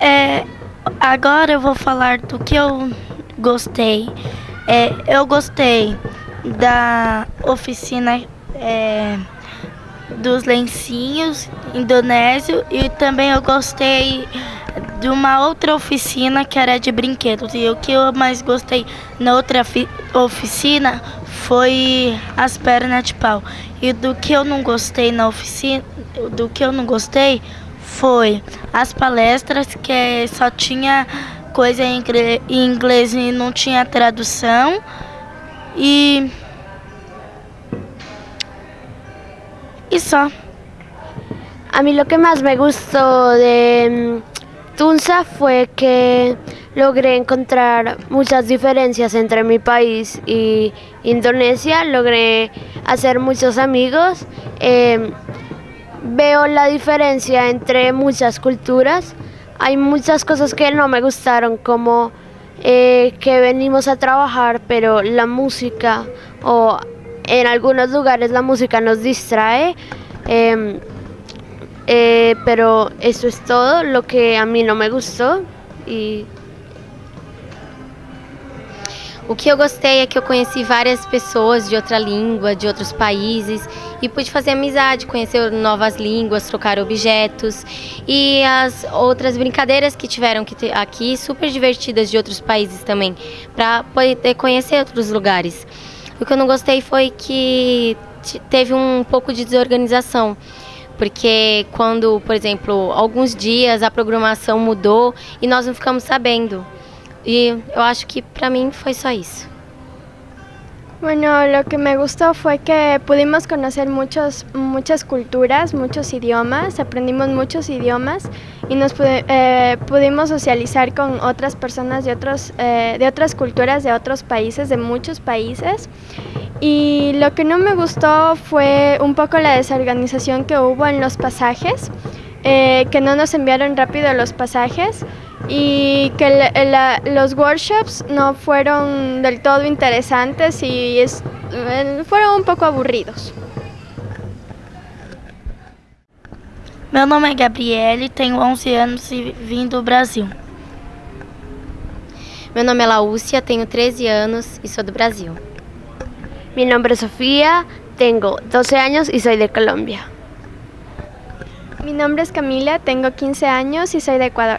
É, agora eu vou falar do que eu gostei. É, eu gostei da oficina é, dos lencinhos indonésio e também eu gostei de uma outra oficina que era de brinquedos. E o que eu mais gostei na outra oficina foi as pernas de pau. E do que eu não gostei na oficina, do que eu não gostei foi as palestras que só tinha coisa em inglês e não tinha tradução. E y só. A mí lo que más me gustó de mm, Tunza fue que logré encontrar muchas diferencias entre mi país y Indonesia, logré hacer muchos amigos, em, veo la diferencia entre muchas culturas, hay muchas cosas que no me gustaron como eh, que venimos a trabajar pero la música o en algunos lugares la música nos distrae, em, eh, pero eso es todo lo que a mí não me gustou e O que eu gostei é que eu conheci várias pessoas de outra língua, de outros países e pude fazer amizade, conhecer novas línguas, trocar objetos e as outras brincadeiras que tiveram aqui, super divertidas de outros países também, para poder conhecer outros lugares. O que eu não gostei foi que teve um pouco de desorganização. Porque quando, por exemplo, alguns dias a programação mudou e nós não ficamos sabendo. Y yo acho que para mí fue só eso. Bueno, lo que me gustó fue que pudimos conocer muchos, muchas culturas, muchos idiomas, aprendimos muchos idiomas y nos eh, pudimos socializar con otras personas de, otros, eh, de otras culturas, de otros países, de muchos países. Y lo que no me gustó fue un poco la desorganización que hubo en los pasajes, eh, que no nos enviaron rápido los pasajes y que los workshops no fueron del todo interesantes y eh, fueron un poco aburridos. Meu nome é Gabriele, tenho 11 anos e vim do Brasil. Meu nome é Laúcia, tenho 13 anos e sou do Brasil. Mi nombre es Sofía, tengo 12 años y soy de Colombia. Mi nombre es Camila, tengo 15 años y soy de Ecuador.